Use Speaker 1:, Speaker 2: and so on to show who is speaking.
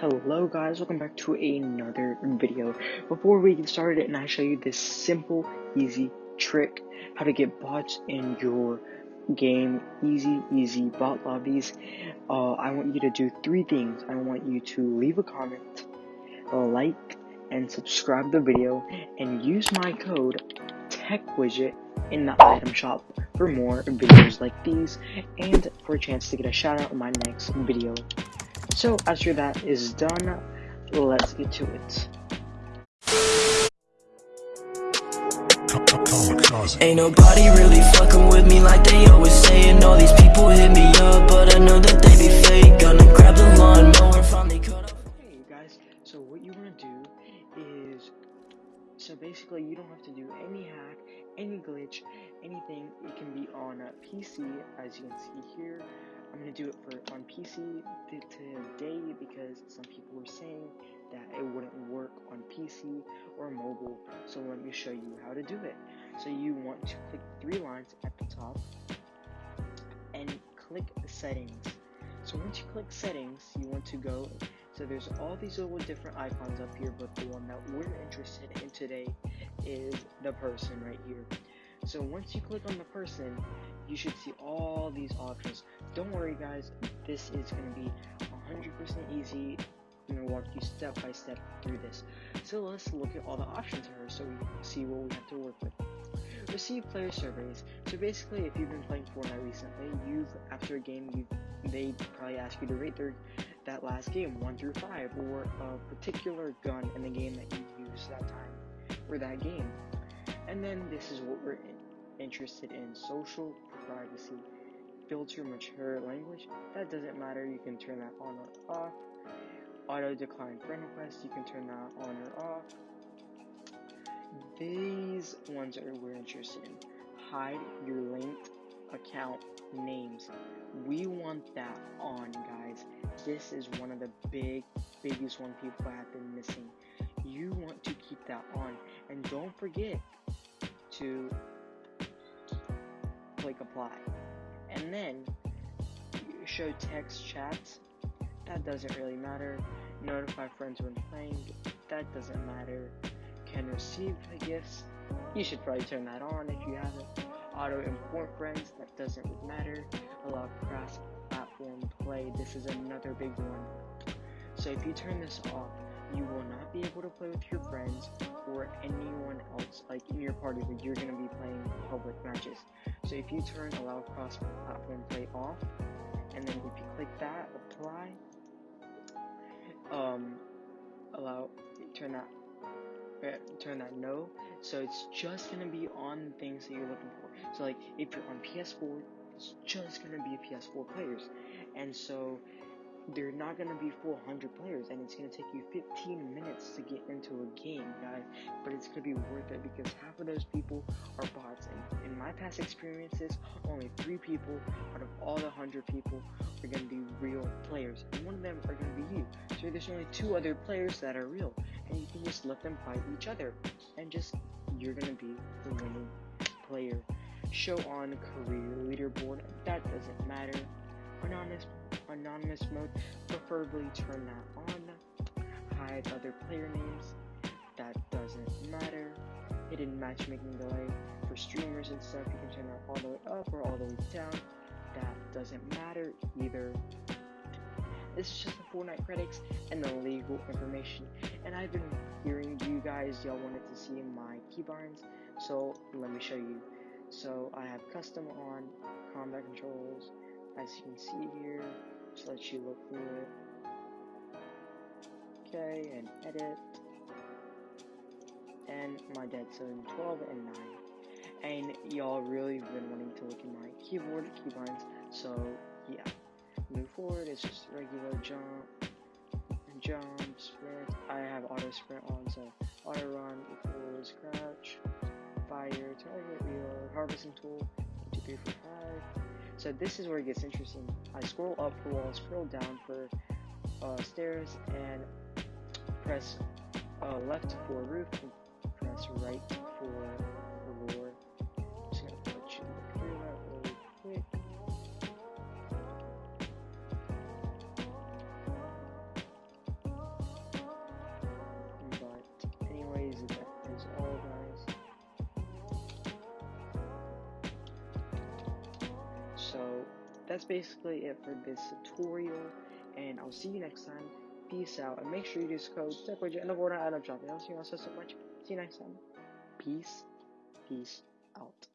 Speaker 1: Hello guys, welcome back to another video. Before we get started and I show you this simple, easy trick, how to get bots in your game, easy, easy bot lobbies, uh, I want you to do three things. I want you to leave a comment, like, and subscribe the video, and use my code TechWidget in the item shop for more videos like these, and for a chance to get a shout out in my next video. So after that is done, let's get to it.
Speaker 2: Ain't nobody really fucking with me like they always saying All these people hit me up, but I know that they be fake Gonna grab the lawnmower, finally cut up
Speaker 1: Hey guys, so what you want to do is, so basically you don't have to do any hack, any glitch, anything. It can be on a PC, as you can see here. I'm gonna do it for on PC today because some people were saying that it wouldn't work on PC or mobile. So let me show you how to do it. So you want to click three lines at the top and click settings. So once you click settings, you want to go. So there's all these little different icons up here, but the one that we're interested in today is the person right here. So once you click on the person, you should see all these options. Don't worry guys, this is going to be 100% easy. I'm going to walk you step by step through this. So let's look at all the options here so we can see what we have to work with. Receive player surveys. So basically, if you've been playing Fortnite recently, you've after a game, you they probably ask you to rate their that last game one through five, or a particular gun in the game that you used that time or that game. And then this is what we're in, interested in: social privacy. Filter mature language. That doesn't matter. You can turn that on or off. Auto decline friend requests. You can turn that on or off these ones are we're interested in. Hide your linked account names. We want that on, guys. This is one of the big, biggest one people have been missing. You want to keep that on, and don't forget to click apply. And then show text chats. That doesn't really matter. Notify friends when playing. That doesn't matter can receive gifts. You should probably turn that on if you haven't. Auto import friends, that doesn't matter. Allow cross platform play, this is another big one. So if you turn this off, you will not be able to play with your friends or anyone else like in your party but you're going to be playing public matches. So if you turn allow cross platform play off, and then if you click that, apply, um, allow, turn that turn that no. So it's just gonna be on things that you're looking for. So like if you're on PS4, it's just gonna be PS4 players, and so they're not gonna be full 100 players, and it's gonna take you 15 minutes to get into a game, guys. But it's gonna be worth it because half of those people are bots, and in my past experiences, only three people out of all the 100 people are gonna be real players, and one of them are gonna be you. So there's only two other players that are real, and you can just let them fight each other. And just you're gonna be the winning player. Show on career leaderboard. That doesn't matter. Anonymous anonymous mode preferably turn that on hide other player names. That doesn't matter. Hidden matchmaking delay for streamers and stuff. You can turn that all the way up or all the way down. That doesn't matter either this is just the Fortnite critics and the legal information. And I've been hearing you guys, y'all wanted to see my keybinds, so let me show you. So I have custom on, combat controls, as you can see here, just let you look through it. Okay, and edit. And my dead zone 12 and 9. And y'all really been wanting to look at my keyboard keybinds, so yeah move forward, it's just regular jump, jump, sprint. I have auto sprint on, so auto run equals crouch, fire, target, reload, harvesting tool, two, three, four, five. So this is where it gets interesting. I scroll up for wall, scroll down for uh, stairs, and press uh, left for roof, and press right for that's basically it for this tutorial, and I'll see you next time. Peace out, and make sure you use code TechWidget in the order of shopping. I'll see you all so much. See you next time. Peace. Peace out.